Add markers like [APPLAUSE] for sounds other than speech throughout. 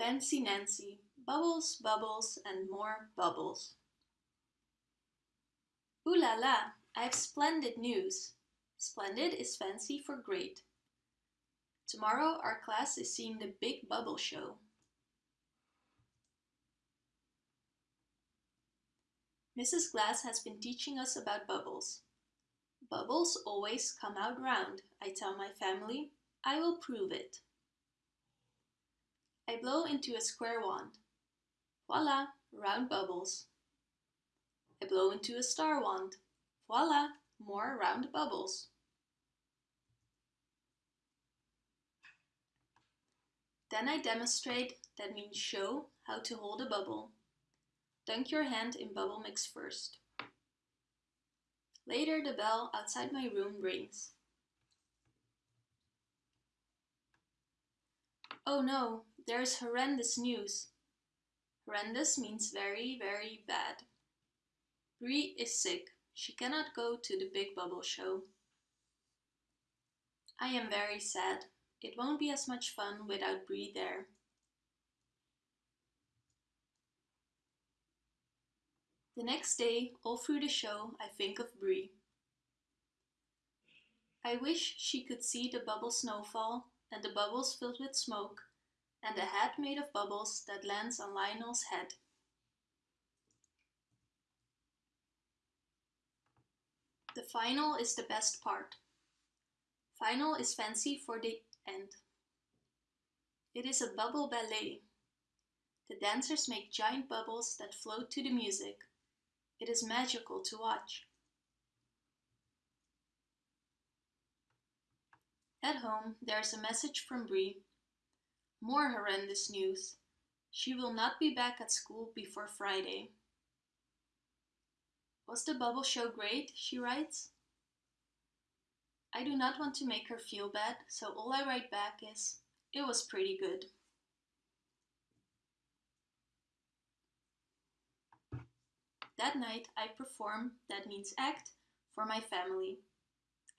Fancy Nancy, bubbles, bubbles, and more bubbles. Ooh la la, I have splendid news. Splendid is fancy for great. Tomorrow our class is seeing the Big Bubble Show. Mrs. Glass has been teaching us about bubbles. Bubbles always come out round, I tell my family. I will prove it. I blow into a square wand. Voila, round bubbles. I blow into a star wand. Voila, more round bubbles. Then I demonstrate, that means show, how to hold a bubble. Dunk your hand in bubble mix first. Later the bell outside my room rings. Oh no, there's horrendous news. Horrendous means very, very bad. Bree is sick. She cannot go to the Big Bubble Show. I am very sad. It won't be as much fun without Bree there. The next day, all through the show, I think of Bree. I wish she could see the bubble snowfall and the bubbles filled with smoke and a hat made of bubbles that lands on Lionel's head. The final is the best part. Final is fancy for the end. It is a bubble ballet. The dancers make giant bubbles that float to the music. It is magical to watch. At home, there is a message from Bree more horrendous news. She will not be back at school before Friday. Was the bubble show great? She writes. I do not want to make her feel bad, so all I write back is, it was pretty good. That night I perform, that means act, for my family.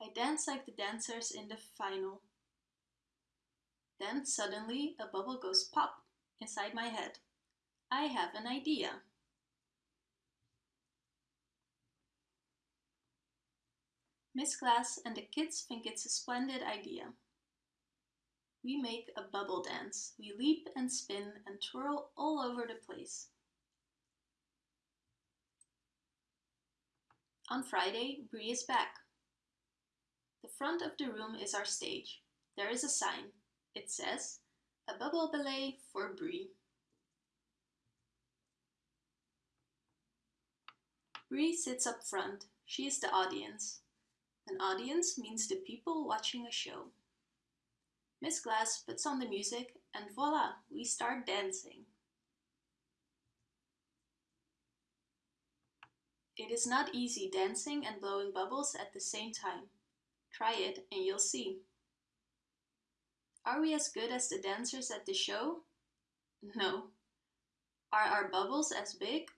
I dance like the dancers in the final. Then suddenly a bubble goes pop inside my head. I have an idea. Miss Glass and the kids think it's a splendid idea. We make a bubble dance. We leap and spin and twirl all over the place. On Friday, Bree is back. The front of the room is our stage. There is a sign. It says, a bubble ballet for Bree. Bree sits up front. She is the audience. An audience means the people watching a show. Miss Glass puts on the music and voila, we start dancing. It is not easy dancing and blowing bubbles at the same time. Try it and you'll see. Are we as good as the dancers at the show? No. Are our bubbles as big?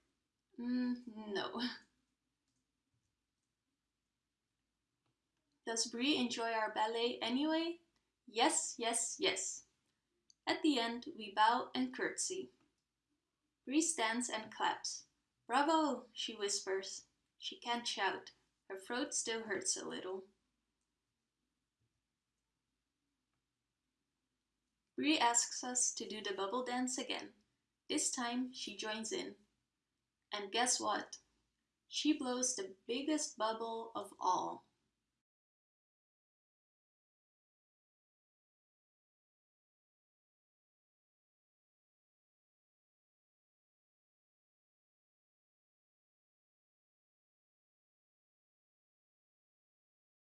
Mm, no. [LAUGHS] Does Bree enjoy our ballet anyway? Yes, yes, yes. At the end, we bow and curtsy. Bree stands and claps. Bravo, she whispers. She can't shout. Her throat still hurts a little. Bree asks us to do the bubble dance again. This time she joins in. And guess what? She blows the biggest bubble of all.